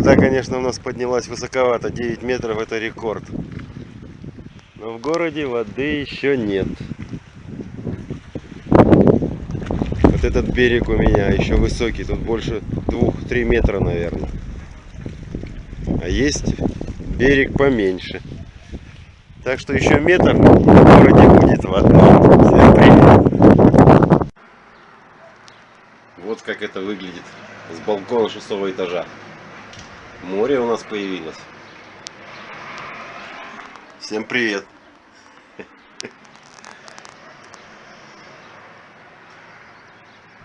Вода, конечно, у нас поднялась высоковато. 9 метров это рекорд. Но в городе воды еще нет. Вот этот берег у меня еще высокий. Тут больше 2-3 метра, наверное. А есть берег поменьше. Так что еще метр в городе будет вода. Вот как это выглядит с балкона шестого этажа. Море у нас появилось. Всем привет!